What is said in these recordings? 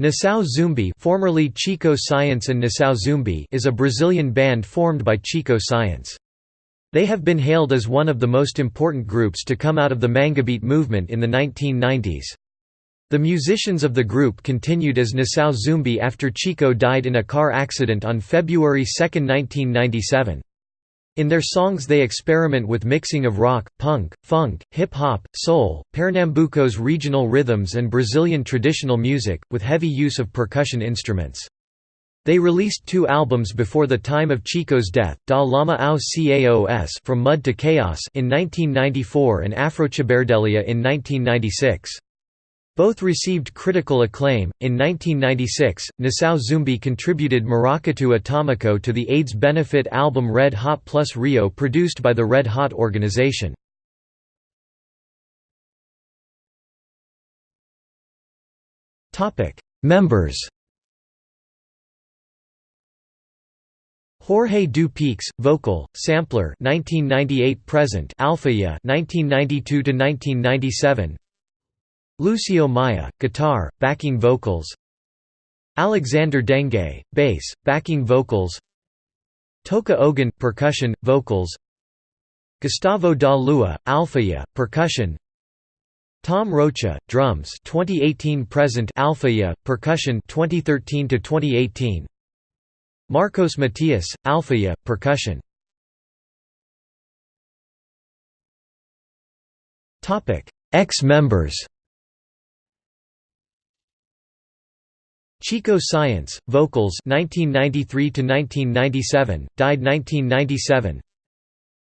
Nação Zumbi formerly Chico Science and Nação Zumbi is a Brazilian band formed by Chico Science. They have been hailed as one of the most important groups to come out of the Manguebeat movement in the 1990s. The musicians of the group continued as Nação Zumbi after Chico died in a car accident on February 2, 1997. In their songs they experiment with mixing of rock, punk, funk, hip-hop, soul, Pernambuco's regional rhythms and Brazilian traditional music, with heavy use of percussion instruments. They released two albums before the time of Chico's death, Da Lama ao Caos From Mud to Chaos in 1994 and Afrociberdelia in 1996. Both received critical acclaim. In 1996, Nação Zumbi contributed Maracatu Atomico to the AIDS benefit album Red Hot Plus Rio produced by the Red Hot organization. Members Jorge Du Peixe, vocal, sampler 1998 present Alfaia 1992 to 1997 Lucio Maia, guitar, backing vocals. Alexandre Dengue, bass, backing vocals. Toca Ogan, percussion, vocals. Gustavo da Lua, alfaia, percussion. Tom Rocha, drums. 2018 present alfaia, percussion. 2013 to 2018 Marcos Matias, alfaia, percussion. Ex-members Chico Science, vocals 1993 to 1997, died 1997.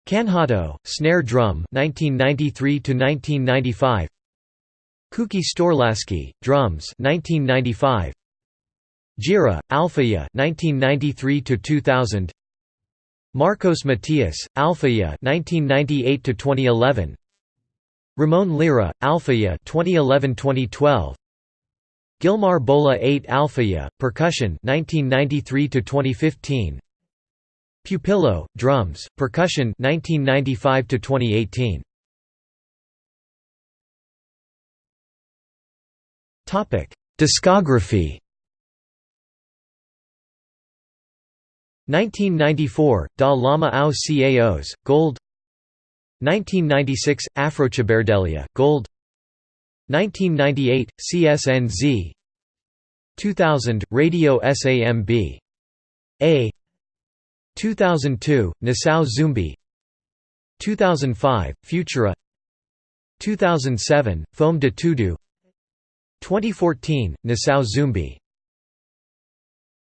Canhoto, snare drum 1993 to 1995. Kuki Storlaski, drums 1995. Gira, Alfaia 1993 to 2000. Marcos Matias, Alfaia 1998 to 2011. Ramon Lira, Alfaia 2011-2012. Gilmar Bola 8 Alfaia, percussion 1993 to 2015. Pupillo, drums, percussion 1995 to 2018. Topic: Discography. 1994, Da Lama ao Caos, Gold 1996, Afrociberdelia, Gold 1998, CSNZ 2000, Radio SAMB A 2002, Nação Zumbi. 2005, Futura. 2007, Fome de Tudo 2014, Nação Zumbi